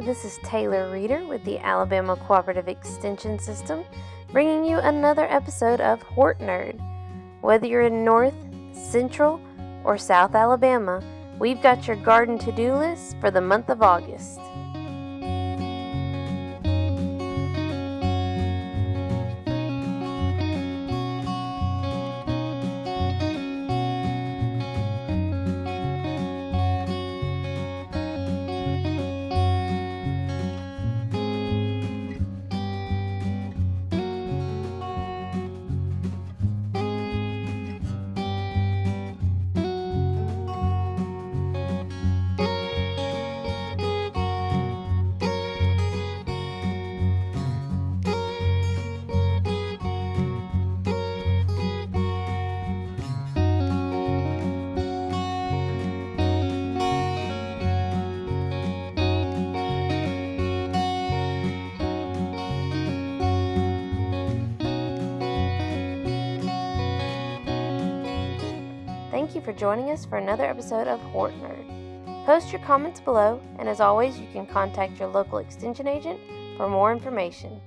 This is Taylor Reeder with the Alabama Cooperative Extension System, bringing you another episode of Hort Nerd. Whether you're in North, Central, or South Alabama, we've got your garden to do list for the month of August. Thank you for joining us for another episode of Hort Nerd. Post your comments below, and as always, you can contact your local extension agent for more information.